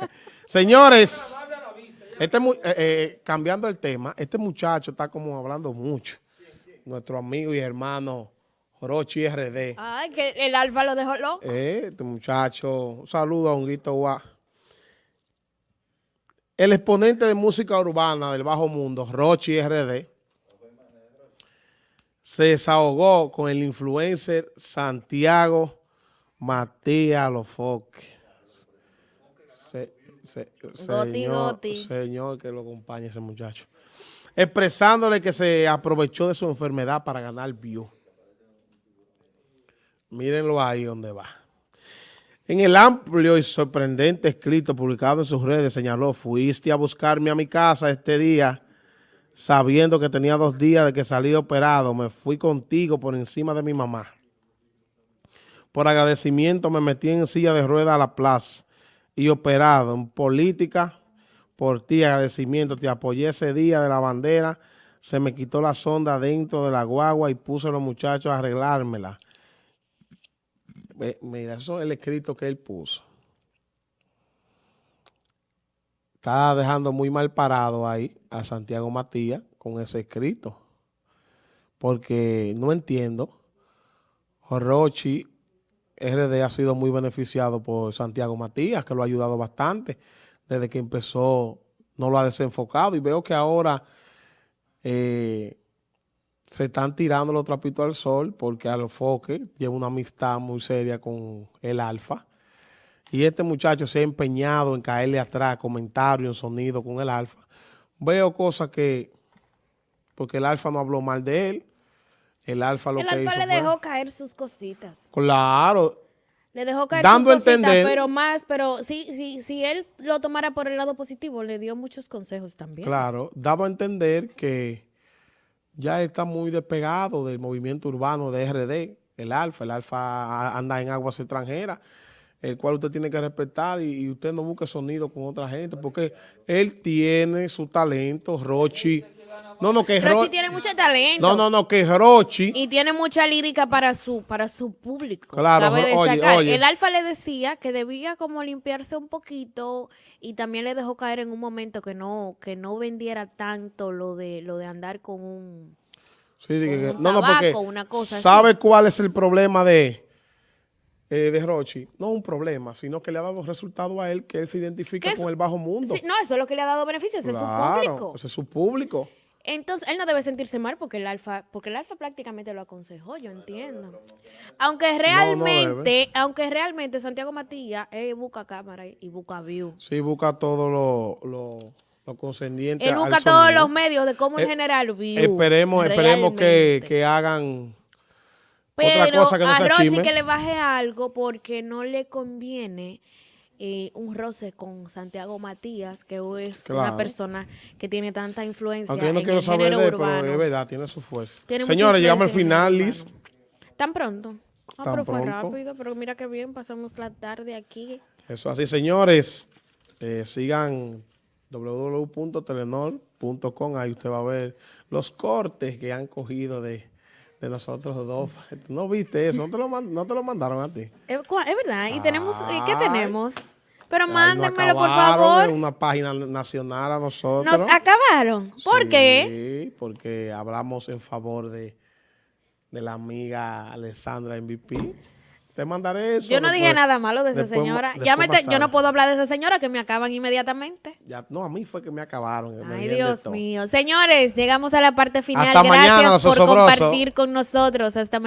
Señores, este, eh, eh, cambiando el tema, este muchacho está como hablando mucho. Nuestro amigo y hermano Rochi RD. Ay, que el alfa lo dejó loco. Eh, este muchacho, un saludo a Honguito Guá. El exponente de música urbana del bajo mundo, Rochi RD, se desahogó con el influencer Santiago Matías Lofoque. Señor, señor, que lo acompañe ese muchacho. Expresándole que se aprovechó de su enfermedad para ganar view. Mírenlo ahí donde va. En el amplio y sorprendente escrito publicado en sus redes señaló, fuiste a buscarme a mi casa este día sabiendo que tenía dos días de que salí operado. Me fui contigo por encima de mi mamá. Por agradecimiento me metí en silla de ruedas a la plaza y operado en política. Por ti, agradecimiento, te apoyé ese día de la bandera. Se me quitó la sonda dentro de la guagua y puse a los muchachos a arreglármela. Mira, eso es el escrito que él puso. Está dejando muy mal parado ahí a Santiago Matías con ese escrito. Porque no entiendo. Rochi RD ha sido muy beneficiado por Santiago Matías, que lo ha ayudado bastante. Desde que empezó, no lo ha desenfocado. Y veo que ahora eh, se están tirando los trapitos al sol porque Alofoque lleva una amistad muy seria con el Alfa. Y este muchacho se ha empeñado en caerle atrás, comentario, en sonido con el Alfa. Veo cosas que, porque el Alfa no habló mal de él, el Alfa lo el que alfa le dejó caer sus cositas. Claro. Le dejó caer sus cositas, pero más, pero sí, sí, si él lo tomara por el lado positivo, le dio muchos consejos también. Claro, dado a entender que ya está muy despegado del movimiento urbano de RD, el Alfa. El Alfa anda en aguas extranjeras, el cual usted tiene que respetar y, y usted no busque sonido con otra gente, porque él tiene su talento, Rochi no, no, que Rochi tiene mucho talento. No, no, no, que Rochi. Y tiene mucha lírica para su, para su público. Claro, oye, El Alfa le decía que debía como limpiarse un poquito y también le dejó caer en un momento que no, que no vendiera tanto lo de, lo de andar con un, sí, no, no, porque una cosa ¿Sabe cuál es el problema de, eh, de Rochi? No un problema, sino que le ha dado resultado a él que él se identifica con el bajo mundo. no, eso es lo que le ha dado beneficios, ese es su público. Ese es su público. Entonces, él no debe sentirse mal porque el alfa, porque el alfa prácticamente lo aconsejó, yo entiendo. Aunque realmente, aunque realmente Santiago Matías busca cámara y busca view. Sí, busca todo lo, lo, lo concerniente Él busca todos los medios de cómo en eh, general view. Esperemos, esperemos que, que hagan Pero otra cosa que no a Rochi que le baje algo porque no le conviene eh, un roce con Santiago Matías, que es una persona que tiene tanta influencia Aunque yo no quiero saber de él, pero es verdad, tiene su fuerza. Señores, llegamos al final, Liz. ¿Tan pronto? Ah, pero fue rápido, pero mira qué bien, pasamos la tarde aquí. Eso así, señores. Eh, sigan www.telenor.com, ahí usted va a ver los cortes que han cogido de de nosotros dos. ¿No viste eso? ¿No te lo, no te lo mandaron a ti? Es, verdad. ¿Y tenemos qué tenemos? Pero mándenmelo, por favor. una página nacional a nosotros. ¿Nos acabaron? ¿Por sí, qué? porque hablamos en favor de, de la amiga Alessandra MVP. Te mandaré eso. Yo no dije nada malo de esa señora. Ya yo no puedo hablar de esa señora que me acaban inmediatamente. Ya, no, a mí fue que me acabaron. Ay, Dios mío. Señores, llegamos a la parte final. Gracias por compartir con nosotros. Hasta